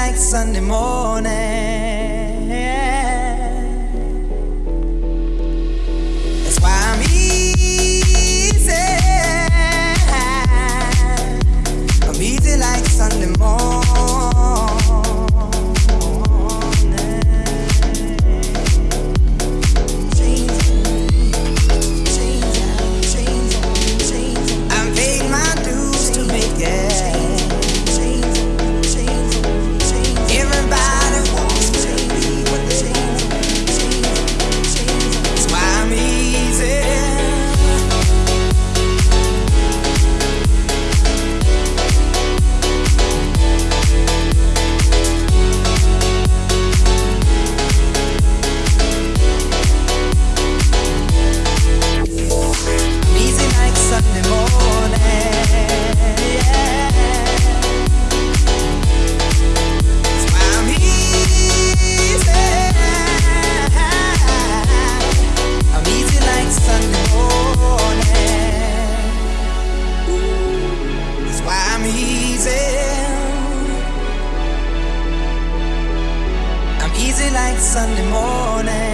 like Sunday morning. Sunday morning.